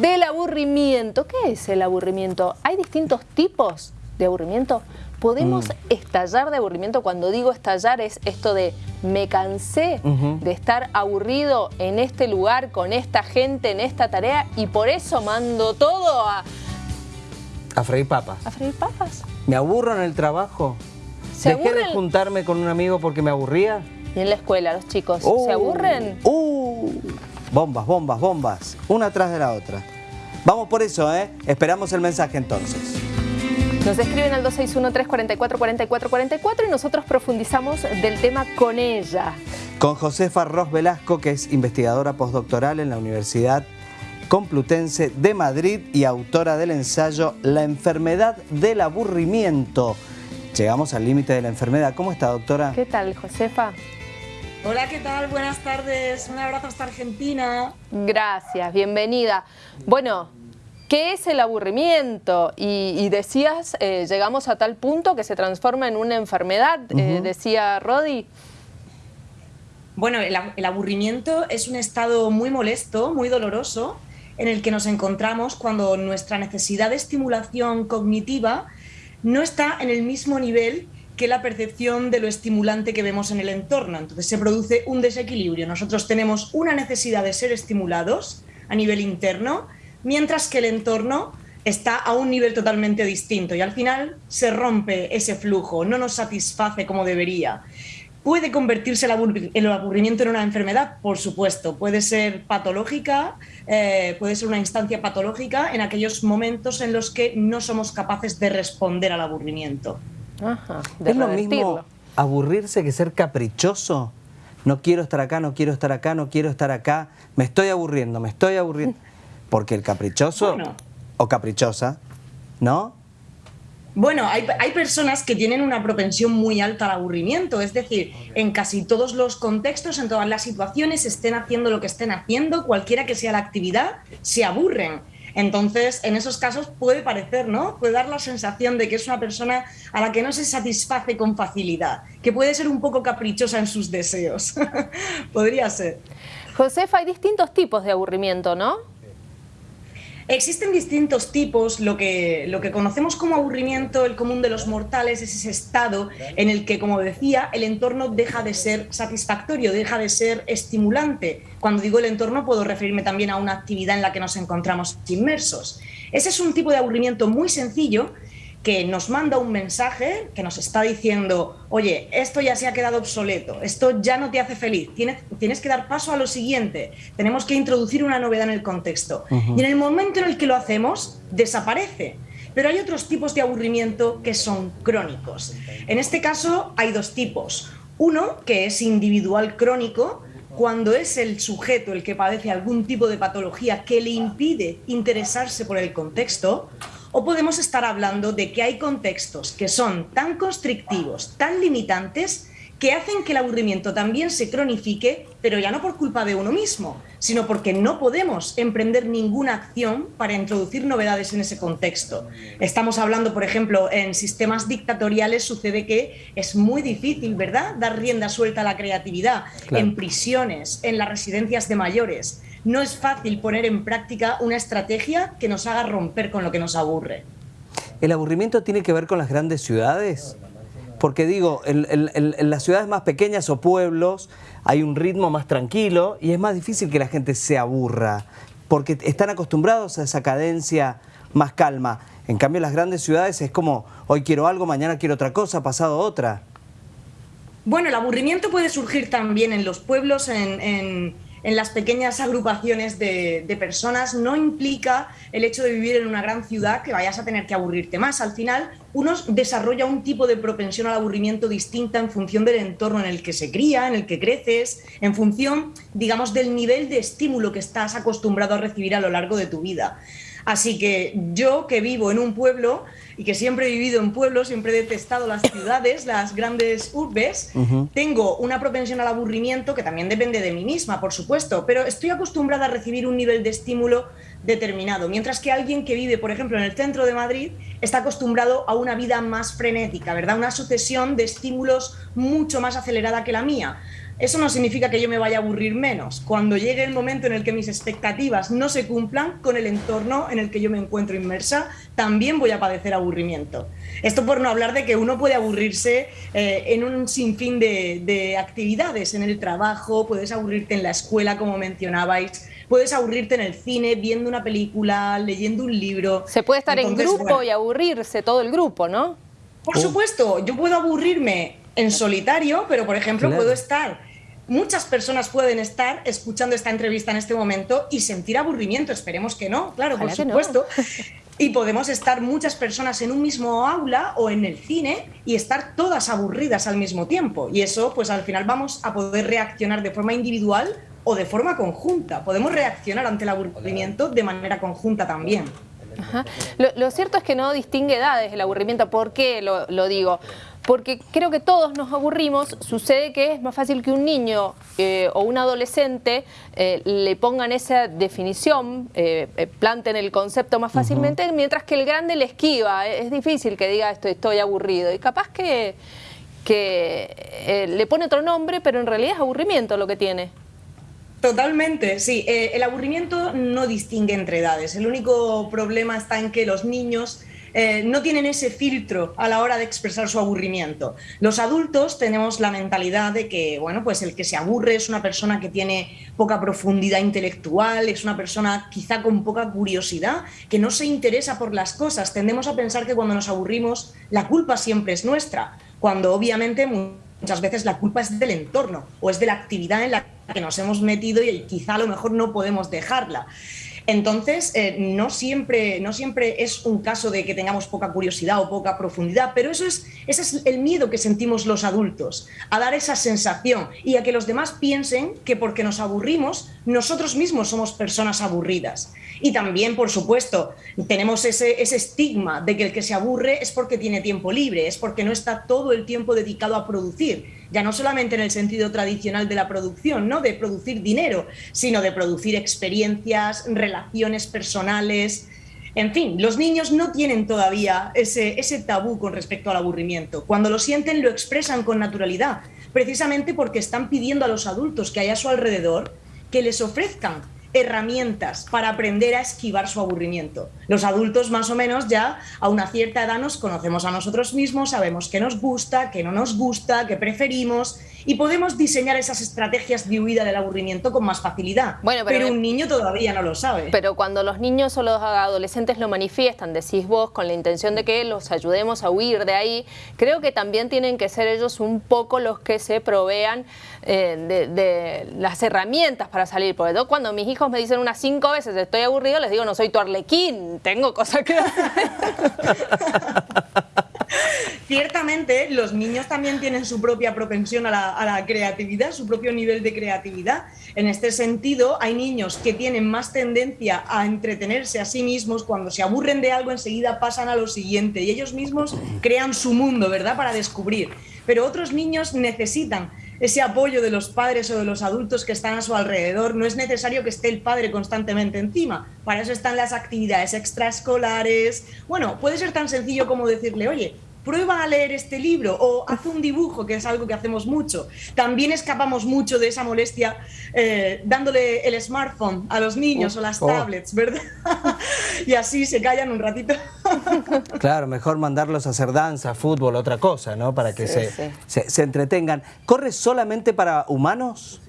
del aburrimiento. ¿Qué es el aburrimiento? ¿Hay distintos tipos de aburrimiento? ¿Podemos mm. estallar de aburrimiento? Cuando digo estallar es esto de me cansé de estar aburrido en este lugar, con esta gente, en esta tarea y por eso mando todo a... A freír papas. A freír papas. ¿Me aburro en el trabajo? ¿Se ¿Dejé de juntarme con un amigo porque me aburría? Y en la escuela, los chicos, ¿se uh. aburren? Uh, bombas, bombas, bombas, una atrás de la otra. Vamos por eso, ¿eh? Esperamos el mensaje entonces. Nos escriben al 261-344-4444 y nosotros profundizamos del tema con ella. Con Josefa Ros Velasco, que es investigadora postdoctoral en la Universidad Complutense de Madrid y autora del ensayo La enfermedad del aburrimiento. Llegamos al límite de la enfermedad. ¿Cómo está, doctora? ¿Qué tal, Josefa? Hola, ¿qué tal? Buenas tardes. Un abrazo hasta Argentina. Gracias, bienvenida. Bueno, ¿qué es el aburrimiento? Y, decías, eh, llegamos a tal punto que se transforma en una enfermedad, eh, decía Rodi. Bueno, el, aburrimiento es un estado muy molesto, muy doloroso, en el que nos encontramos cuando nuestra necesidad de estimulación cognitiva no está en el mismo nivel que la percepción de lo estimulante que vemos en el entorno. Entonces se produce un desequilibrio. Nosotros tenemos una necesidad de ser estimulados a nivel interno, mientras que el entorno está a un nivel totalmente distinto y al final se rompe ese flujo, no nos satisface como debería. ¿Puede convertirse el aburrimiento en una enfermedad? Por supuesto, puede ser patológica, eh, puede ser una instancia patológica en aquellos momentos en los que no somos capaces de responder al aburrimiento. ¿Es lo mismo aburrirse que ser caprichoso? No quiero estar acá, no quiero estar acá, no quiero estar acá. Me estoy aburriendo, me estoy aburriendo. Porque el caprichoso o caprichosa, ¿no? Bueno, hay, personas que tienen una propensión muy alta al aburrimiento, es decir, en casi todos los contextos, en todas las situaciones, estén haciendo lo que estén haciendo, cualquiera que sea la actividad, se aburren. Entonces, en esos casos puede parecer, ¿no? Puede dar la sensación de que es una persona a la que no se satisface con facilidad, que puede ser un poco caprichosa en sus deseos. Podría ser. Josefa, hay distintos tipos de aburrimiento, ¿no? Existen distintos tipos, lo que, lo que conocemos como aburrimiento, el común de los mortales, es ese estado en el que, como decía, el entorno deja de ser satisfactorio, deja de ser estimulante. Cuando digo el entorno puedo referirme también a una actividad en la que nos encontramos inmersos. Ese es un tipo de aburrimiento muy sencillo que nos manda un mensaje que nos está diciendo, oye, esto ya se ha quedado obsoleto, esto ya no te hace feliz, tienes, tienes que dar paso a lo siguiente, tenemos que introducir una novedad en el contexto. Y en el momento en el que lo hacemos, desaparece. Pero hay otros tipos de aburrimiento que son crónicos. En este caso hay dos tipos. Uno que es individual crónico, cuando es el sujeto el que padece algún tipo de patología que le impide interesarse por el contexto, o podemos estar hablando de que hay contextos que son tan constrictivos, tan limitantes, que hacen que el aburrimiento también se cronifique, pero ya no por culpa de uno mismo, sino porque no podemos emprender ninguna acción para introducir novedades en ese contexto. Estamos hablando, por ejemplo, en sistemas dictatoriales sucede que es muy difícil, ¿verdad?, dar rienda suelta a la creatividad, en prisiones, en las residencias de mayores no es fácil poner en práctica una estrategia que nos haga romper con lo que nos aburre. ¿El aburrimiento tiene que ver con las grandes ciudades? Porque digo, en, las ciudades más pequeñas o pueblos hay un ritmo más tranquilo y es más difícil que la gente se aburra, porque están acostumbrados a esa cadencia más calma. En cambio, en las grandes ciudades es como, hoy quiero algo, mañana quiero otra cosa, pasado otra. Bueno, el aburrimiento puede surgir también en los pueblos, en en las pequeñas agrupaciones de, personas no implica el hecho de vivir en una gran ciudad que vayas a tener que aburrirte más. Al final, uno desarrolla un tipo de propensión al aburrimiento distinta en función del entorno en el que se cría, en el que creces, en función, digamos, del nivel de estímulo que estás acostumbrado a recibir a lo largo de tu vida. Así que yo que vivo en un pueblo y que siempre he vivido en pueblos, siempre he detestado las ciudades, las grandes urbes, tengo una propensión al aburrimiento que también depende de mí misma, por supuesto, pero estoy acostumbrada a recibir un nivel de estímulo determinado, mientras que alguien que vive, por ejemplo, en el centro de Madrid, está acostumbrado a una vida más frenética, ¿verdad? Una sucesión de estímulos mucho más acelerada que la mía. Eso no significa que yo me vaya a aburrir menos. Cuando llegue el momento en el que mis expectativas no se cumplan con el entorno en el que yo me encuentro inmersa, también voy a padecer aburrimiento. Esto por no hablar de que uno puede aburrirse eh, en un sinfín de, de actividades, en el trabajo, puedes aburrirte en la escuela, como mencionabais, puedes aburrirte en el cine, viendo una película, leyendo un libro. Se puede estar en grupo y aburrirse todo el grupo, ¿no? Por supuesto, yo puedo aburrirme en solitario, pero por ejemplo puedo estar, muchas personas pueden estar escuchando esta entrevista en este momento y sentir aburrimiento, esperemos que no, claro, por supuesto. Y podemos estar muchas personas en un mismo aula o en el cine y estar todas aburridas al mismo tiempo. Y eso, pues al final vamos a poder reaccionar de forma individual o de forma conjunta. Podemos reaccionar ante el aburrimiento de manera conjunta también. Lo, cierto es que no distingue edades el aburrimiento. ¿Por qué lo, digo? Porque creo que todos nos aburrimos. Sucede que es más fácil que un niño eh, o un adolescente eh, le pongan esa definición, eh, planten el concepto más fácilmente, mientras que el grande le esquiva. Es difícil que diga esto, estoy aburrido. Y capaz que, que le pone otro nombre, pero en realidad es aburrimiento lo que tiene. Totalmente, sí. Eh, el aburrimiento no distingue entre edades. El único problema está en que los niños eh, no tienen ese filtro a la hora de expresar su aburrimiento. Los adultos tenemos la mentalidad de que, bueno, pues el que se aburre es una persona que tiene poca profundidad intelectual, es una persona quizá con poca curiosidad, que no se interesa por las cosas. Tendemos a pensar que cuando nos aburrimos la culpa siempre es nuestra, cuando obviamente muchas veces la culpa es del entorno o es de la actividad en la que nos hemos metido y quizá a lo mejor no podemos dejarla. Entonces, eh, no, siempre, no siempre es un caso de que tengamos poca curiosidad o poca profundidad, pero eso es, ese es el miedo que sentimos los adultos, a dar esa sensación y a que los demás piensen que porque nos aburrimos, nosotros mismos somos personas aburridas. Y también, por supuesto, tenemos ese, ese estigma de que el que se aburre es porque tiene tiempo libre, es porque no está todo el tiempo dedicado a producir ya no solamente en el sentido tradicional de la producción, ¿no? de producir dinero, sino de producir experiencias, relaciones personales. En fin, los niños no tienen todavía ese, ese tabú con respecto al aburrimiento. Cuando lo sienten, lo expresan con naturalidad, precisamente porque están pidiendo a los adultos que hay a su alrededor que les ofrezcan herramientas para aprender a esquivar su aburrimiento. Los adultos más o menos ya a una cierta edad nos conocemos a nosotros mismos, sabemos qué nos gusta, qué no nos gusta, qué preferimos y podemos diseñar esas estrategias de huida del aburrimiento con más facilidad. Bueno, pero, un niño todavía no lo sabe. Pero cuando los niños o los adolescentes lo manifiestan, decís vos, con la intención de que los ayudemos a huir de ahí, creo que también tienen que ser ellos un poco los que se provean eh, de, las herramientas para salir. Porque yo cuando mis hijos me dicen unas cinco veces estoy aburrido, les digo no soy tu arlequín, tengo cosas que hacer. Ciertamente, los niños también tienen su propia propensión a la, creatividad, su propio nivel de creatividad. En este sentido, hay niños que tienen más tendencia a entretenerse a sí mismos. Cuando se aburren de algo, enseguida pasan a lo siguiente y ellos mismos crean su mundo, ¿verdad?, para descubrir. Pero otros niños necesitan ese apoyo de los padres o de los adultos que están a su alrededor. No es necesario que esté el padre constantemente encima. Para eso están las actividades extraescolares. Bueno, puede ser tan sencillo como decirle, oye, prueba a leer este libro o haz un dibujo, que es algo que hacemos mucho. También escapamos mucho de esa molestia eh, dándole el smartphone a los niños o las oh. tablets, ¿verdad? y así se callan un ratito. claro, mejor mandarlos a hacer danza, fútbol, otra cosa, ¿no? Para que se, Se, entretengan. ¿Corre solamente para humanos?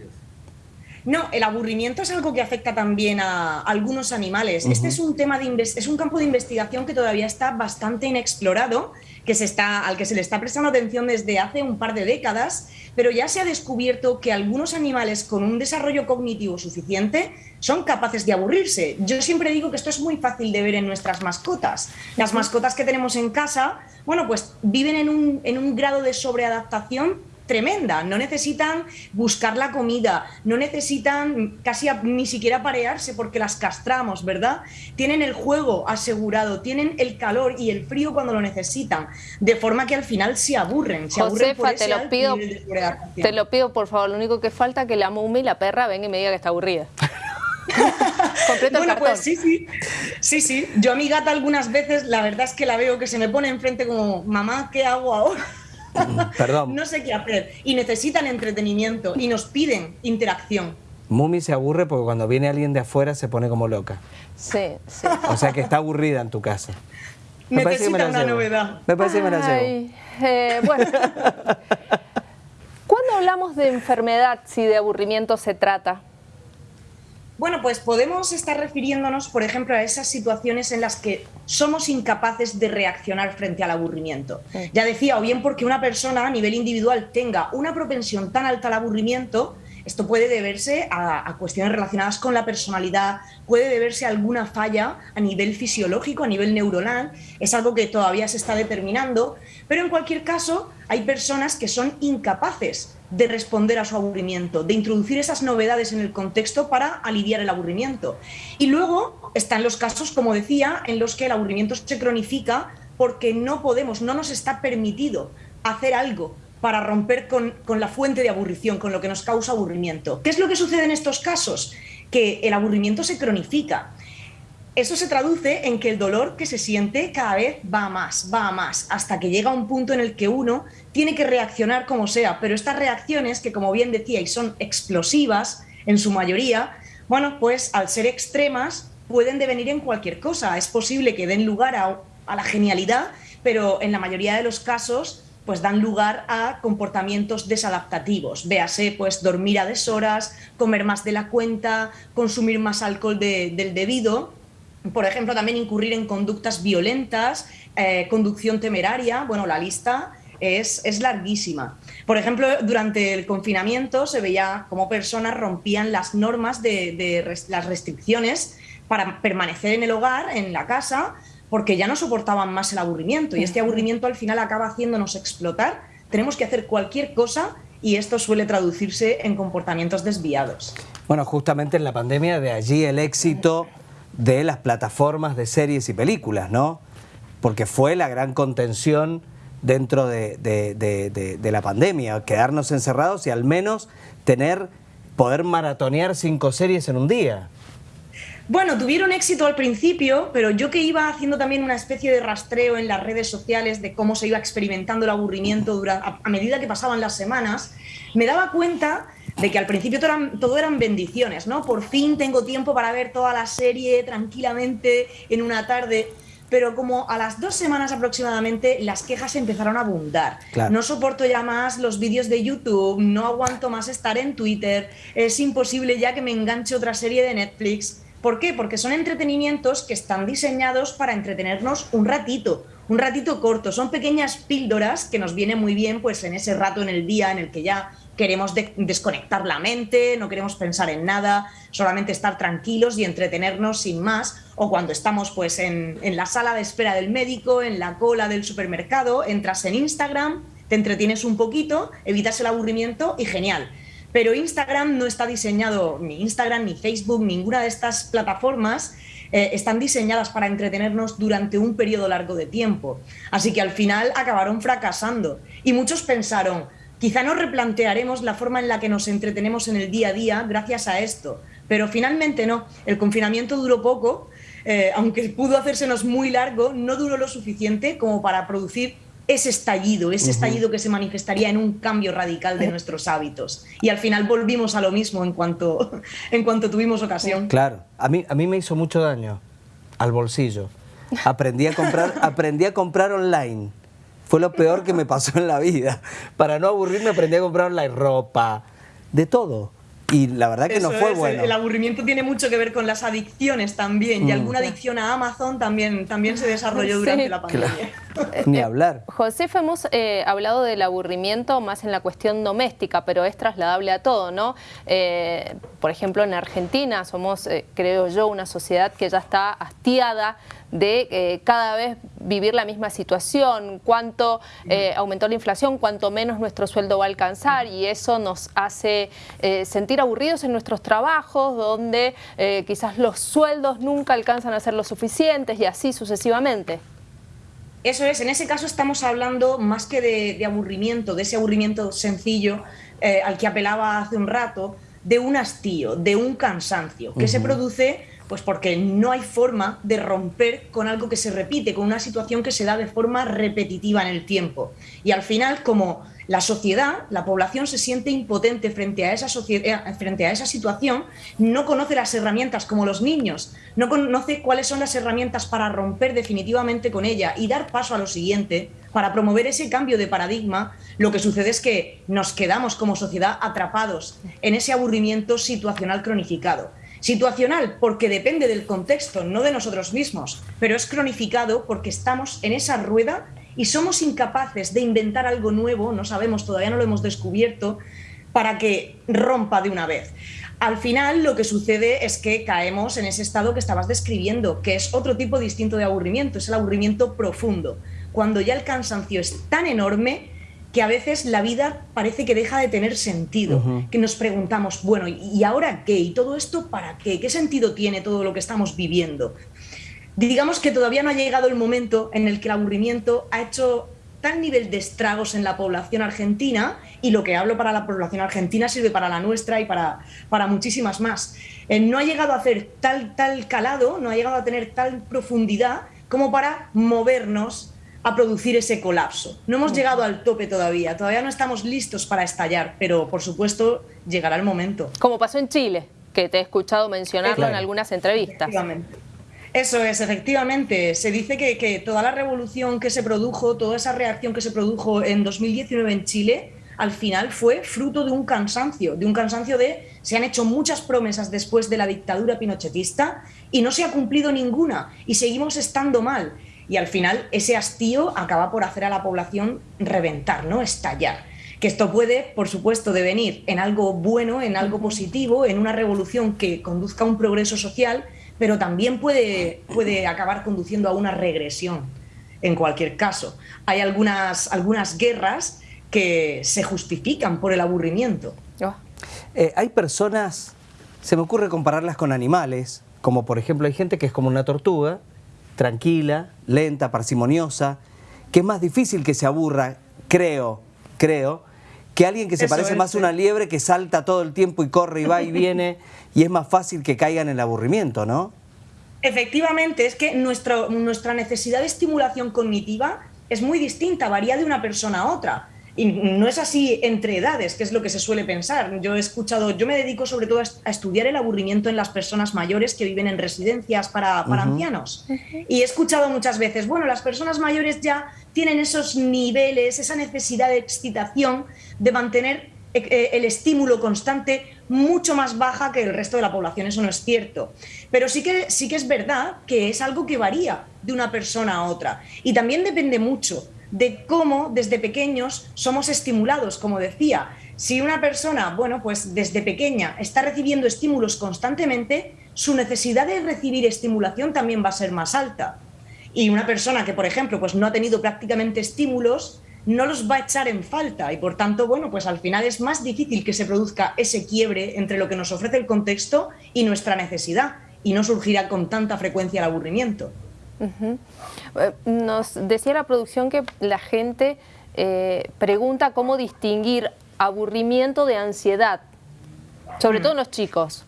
No, el aburrimiento es algo que afecta también a algunos animales. Este es un tema de es un campo de investigación que todavía está bastante inexplorado que se está, al que se le está prestando atención desde hace un par de décadas, pero ya se ha descubierto que algunos animales con un desarrollo cognitivo suficiente son capaces de aburrirse. Yo siempre digo que esto es muy fácil de ver en nuestras mascotas. Las mascotas que tenemos en casa, bueno, pues viven en un, en un grado de sobreadaptación tremenda. No necesitan buscar la comida, no necesitan casi ni siquiera parearse porque las castramos, ¿verdad? Tienen el juego asegurado, tienen el calor y el frío cuando lo necesitan, de forma que al final se aburren. Se aburren por te lo pido, te lo pido por favor. Lo único que falta es que la mumi, la perra, venga y me diga que está aburrida. bueno, pues sí, sí. Sí, sí. Yo a mi gata algunas veces, la verdad es que la veo que se me pone enfrente como, mamá, ¿qué hago ahora? Perdón. no sé qué hacer. Y necesitan entretenimiento y nos piden interacción. Mumi se aburre porque cuando viene alguien de afuera se pone como loca. Sí, sí. O sea que está aburrida en tu casa. Me Necesita una novedad. Me parece que me la eh, bueno. ¿Cuándo hablamos de enfermedad si de aburrimiento se trata? Bueno, pues podemos estar refiriéndonos, por ejemplo, a esas situaciones en las que somos incapaces de reaccionar frente al aburrimiento. Ya decía, o bien porque una persona a nivel individual tenga una propensión tan alta al aburrimiento esto puede deberse a, cuestiones relacionadas con la personalidad, puede deberse a alguna falla a nivel fisiológico, a nivel neuronal, es algo que todavía se está determinando, pero en cualquier caso hay personas que son incapaces de responder a su aburrimiento, de introducir esas novedades en el contexto para aliviar el aburrimiento. Y luego están los casos, como decía, en los que el aburrimiento se cronifica porque no podemos, no nos está permitido hacer algo para romper con, la fuente de aburrición, con lo que nos causa aburrimiento. ¿Qué es lo que sucede en estos casos? Que el aburrimiento se cronifica. Eso se traduce en que el dolor que se siente cada vez va más, va más, hasta que llega un punto en el que uno tiene que reaccionar como sea, pero estas reacciones, que como bien decíais, son explosivas en su mayoría, bueno, pues al ser extremas pueden devenir en cualquier cosa. Es posible que den lugar a, a la genialidad, pero en la mayoría de los casos pues dan lugar a comportamientos desadaptativos. Véase, pues dormir a deshoras, comer más de la cuenta, consumir más alcohol del debido. Por ejemplo, también incurrir en conductas violentas, eh, conducción temeraria. Bueno, la lista es, es, larguísima. Por ejemplo, durante el confinamiento se veía cómo personas rompían las normas de, de las restricciones para permanecer en el hogar, en la casa, porque ya no soportaban más el aburrimiento y este aburrimiento al final acaba haciéndonos explotar. Tenemos que hacer cualquier cosa y esto suele traducirse en comportamientos desviados. Bueno, justamente en la pandemia de allí el éxito de las plataformas de series y películas, ¿no? Porque fue la gran contención dentro de, de, la pandemia, quedarnos encerrados y al menos tener, poder maratonear cinco series en un día. Bueno, tuvieron éxito al principio, pero yo que iba haciendo también una especie de rastreo en las redes sociales de cómo se iba experimentando el aburrimiento a, medida que pasaban las semanas, me daba cuenta de que al principio todo eran, todo eran, bendiciones, ¿no? Por fin tengo tiempo para ver toda la serie tranquilamente en una tarde. Pero como a las dos semanas aproximadamente las quejas empezaron a abundar. No soporto ya más los vídeos de YouTube, no aguanto más estar en Twitter, es imposible ya que me enganche otra serie de Netflix. ¿Por qué? Porque son entretenimientos que están diseñados para entretenernos un ratito, un ratito corto. Son pequeñas píldoras que nos vienen muy bien pues, en ese rato en el día en el que ya queremos desconectar la mente, no queremos pensar en nada, solamente estar tranquilos y entretenernos sin más. O cuando estamos pues, en, la sala de espera del médico, en la cola del supermercado, entras en Instagram, te entretienes un poquito, evitas el aburrimiento y genial pero Instagram no está diseñado, ni Instagram, ni Facebook, ninguna de estas plataformas eh, están diseñadas para entretenernos durante un periodo largo de tiempo. Así que al final acabaron fracasando. Y muchos pensaron, quizá nos replantearemos la forma en la que nos entretenemos en el día a día gracias a esto. Pero finalmente no, el confinamiento duró poco, eh, aunque pudo hacérsenos muy largo, no duró lo suficiente como para producir ese estallido, ese estallido que se manifestaría en un cambio radical de nuestros hábitos. Y al final volvimos a lo mismo en cuanto, en cuanto tuvimos ocasión. Claro, a mí, a mí me hizo mucho daño al bolsillo. Aprendí a comprar, aprendí a comprar online. Fue lo peor que me pasó en la vida. Para no aburrirme aprendí a comprar online ropa, de todo. Y la verdad que no fue bueno. El, aburrimiento tiene mucho que ver con las adicciones también. Y mm. alguna adicción a Amazon también, también se desarrolló durante la pandemia. Ni hablar. José, hemos eh, hablado del aburrimiento más en la cuestión doméstica, pero es trasladable a todo, ¿no? Eh, por ejemplo, en Argentina somos, eh, creo yo, una sociedad que ya está hastiada de eh, cada vez vivir la misma situación, cuánto eh, aumentó la inflación, cuánto menos nuestro sueldo va a alcanzar y eso nos hace eh, sentir aburridos en nuestros trabajos, donde quizás los sueldos nunca alcanzan a ser lo suficientes y así sucesivamente. Eso es, en ese caso estamos hablando más que de, aburrimiento, de ese aburrimiento sencillo al que apelaba hace un rato, de un hastío, de un cansancio, que se produce Pues porque no hay forma de romper con algo que se repite, con una situación que se da de forma repetitiva en el tiempo. Y al final, como la sociedad, la población se siente impotente frente a esa, sociedad, frente a esa situación, no conoce las herramientas como los niños, no conoce cuáles son las herramientas para romper definitivamente con ella y dar paso a lo siguiente, para promover ese cambio de paradigma, lo que sucede es que nos quedamos como sociedad atrapados en ese aburrimiento situacional cronificado. Situacional porque depende del contexto, no de nosotros mismos, pero es cronificado porque estamos en esa rueda y somos incapaces de inventar algo nuevo, no sabemos, todavía no lo hemos descubierto, para que rompa de una vez. Al final lo que sucede es que caemos en ese estado que estabas describiendo, que es otro tipo distinto de aburrimiento, es el aburrimiento profundo, cuando ya el cansancio es tan enorme que a veces la vida parece que deja de tener sentido, que nos preguntamos, bueno, ¿y ahora qué? ¿Y todo esto para qué? ¿Qué sentido tiene todo lo que estamos viviendo? Digamos que todavía no ha llegado el momento en el que el aburrimiento ha hecho tal nivel de estragos en la población argentina, y lo que hablo para la población argentina sirve para la nuestra y para, para muchísimas más. Eh, no ha llegado a hacer tal, tal calado, no ha llegado a tener tal profundidad como para movernos a producir ese colapso. No hemos llegado al tope todavía, todavía no estamos listos para estallar, pero por supuesto llegará el momento. Como pasó en Chile, que te he escuchado mencionarlo en algunas entrevistas. Eso es, efectivamente. Se dice que, toda la revolución que se produjo, toda esa reacción que se produjo en 2019 en Chile, al final fue fruto de un cansancio, de un cansancio de se han hecho muchas promesas después de la dictadura pinochetista y no se ha cumplido ninguna y seguimos estando mal. Y al final ese hastío acaba por hacer a la población reventar, ¿no? Estallar. Que esto puede, por supuesto, devenir en algo bueno, en algo positivo, en una revolución que conduzca a un progreso social, pero también puede, puede acabar conduciendo a una regresión en cualquier caso. Hay algunas, algunas guerras que se justifican por el aburrimiento. Oh. Eh, hay personas, se me ocurre compararlas con animales, como por ejemplo hay gente que es como una tortuga, tranquila, lenta, parsimoniosa, que es más difícil que se aburra, creo, creo, que alguien que se parece más a una liebre que salta todo el tiempo y corre y va y viene y es más fácil que caigan en el aburrimiento, ¿no? Efectivamente, es que nuestra necesidad de estimulación cognitiva es muy distinta, varía de una persona a otra. Y no es así entre edades, que es lo que se suele pensar. Yo he escuchado, yo me dedico sobre todo a estudiar el aburrimiento en las personas mayores que viven en residencias para, ancianos. Y he escuchado muchas veces, bueno, las personas mayores ya tienen esos niveles, esa necesidad de excitación de mantener eh, eh, el estímulo constante mucho más baja que el resto de la población, eso no es cierto. Pero sí que, sí que es verdad que es algo que varía de una persona a otra. Y también depende mucho de cómo desde pequeños somos estimulados, como decía. Si una persona, bueno, pues desde pequeña está recibiendo estímulos constantemente, su necesidad de recibir estimulación también va a ser más alta. Y una persona que, por ejemplo, pues no ha tenido prácticamente estímulos, no los va a echar en falta y por tanto, bueno, pues al final es más difícil que se produzca ese quiebre entre lo que nos ofrece el contexto y nuestra necesidad y no surgirá con tanta frecuencia el aburrimiento. Nos decía la producción que la gente eh, pregunta cómo distinguir aburrimiento de ansiedad, sobre mm. todo en los chicos.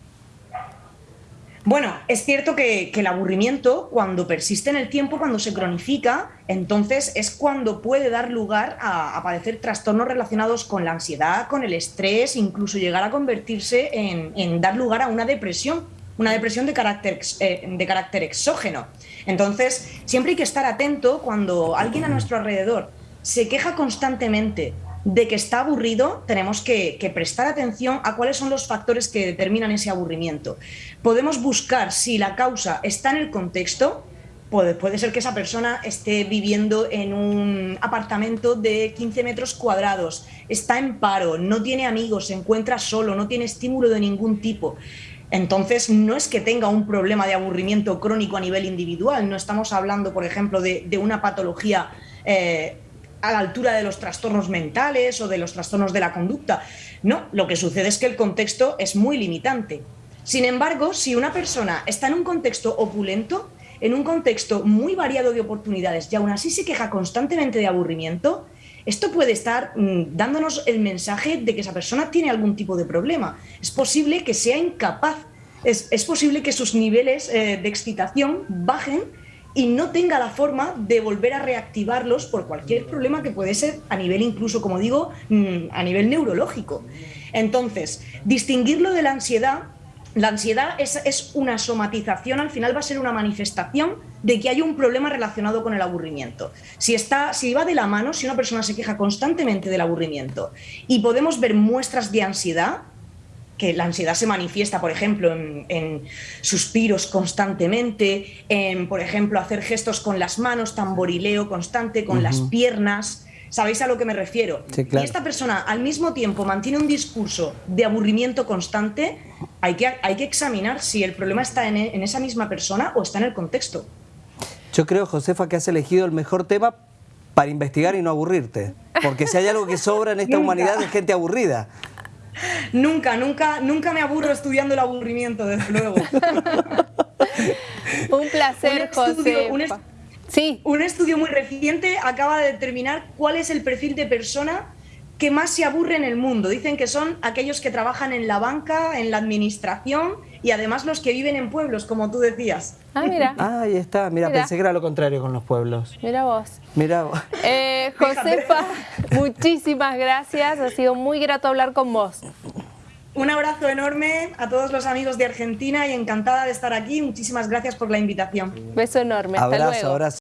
Bueno, es cierto que, el aburrimiento, cuando persiste en el tiempo, cuando se cronifica, entonces es cuando puede dar lugar a, padecer trastornos relacionados con la ansiedad, con el estrés, incluso llegar a convertirse en dar lugar a una depresión una depresión de carácter, eh, de carácter exógeno. Entonces, siempre hay que estar atento cuando alguien a nuestro alrededor se queja constantemente de que está aburrido, tenemos que, prestar atención a cuáles son los factores que determinan ese aburrimiento. Podemos buscar si la causa está en el contexto, puede, ser que esa persona esté viviendo en un apartamento de 15 metros cuadrados, está en paro, no tiene amigos, se encuentra solo, no tiene estímulo de ningún tipo. Entonces, no es que tenga un problema de aburrimiento crónico a nivel individual, no estamos hablando, por ejemplo, de, una patología eh, a la altura de los trastornos mentales o de los trastornos de la conducta. No, lo que sucede es que el contexto es muy limitante. Sin embargo, si una persona está en un contexto opulento, en un contexto muy variado de oportunidades y aún así se queja constantemente de aburrimiento, esto puede estar mm, dándonos el mensaje de que esa persona tiene algún tipo de problema. Es posible que sea incapaz es, es posible que sus niveles eh, de excitación bajen y no tenga la forma de volver a reactivarlos por cualquier problema que puede ser a nivel incluso, como digo, mm, a nivel neurológico. Entonces, distinguirlo de la ansiedad la ansiedad es, es, una somatización, al final va a ser una manifestación de que hay un problema relacionado con el aburrimiento. Si, está, si va de la mano, si una persona se queja constantemente del aburrimiento y podemos ver muestras de ansiedad, que la ansiedad se manifiesta, por ejemplo, en, en suspiros constantemente, en, por ejemplo, hacer gestos con las manos, tamborileo constante, con uh -huh. las piernas, ¿Sabéis a lo que me refiero? Sí, claro. Y esta persona al mismo tiempo mantiene un discurso de aburrimiento constante, hay que, hay que examinar si el problema está en, en esa misma persona o está en el contexto. Yo creo, Josefa, que has elegido el mejor tema para investigar y no aburrirte. Porque si hay algo que sobra en esta humanidad es gente aburrida. Nunca, nunca, nunca me aburro estudiando el aburrimiento, desde luego. un placer, José. Sí. Un estudio muy reciente acaba de determinar cuál es el perfil de persona que más se aburre en el mundo. Dicen que son aquellos que trabajan en la banca, en la administración y además los que viven en pueblos, como tú decías. Ah, mira. Ah, ahí está. Mira, mira, pensé que era lo contrario con los pueblos. Mira vos. Mira vos. Eh, Josefa, muchísimas gracias. Ha sido muy grato hablar con vos. Un abrazo enorme a todos los amigos de Argentina y encantada de estar aquí. Muchísimas gracias por la invitación. Beso enorme. Hasta abrazo, luego. Abrazo.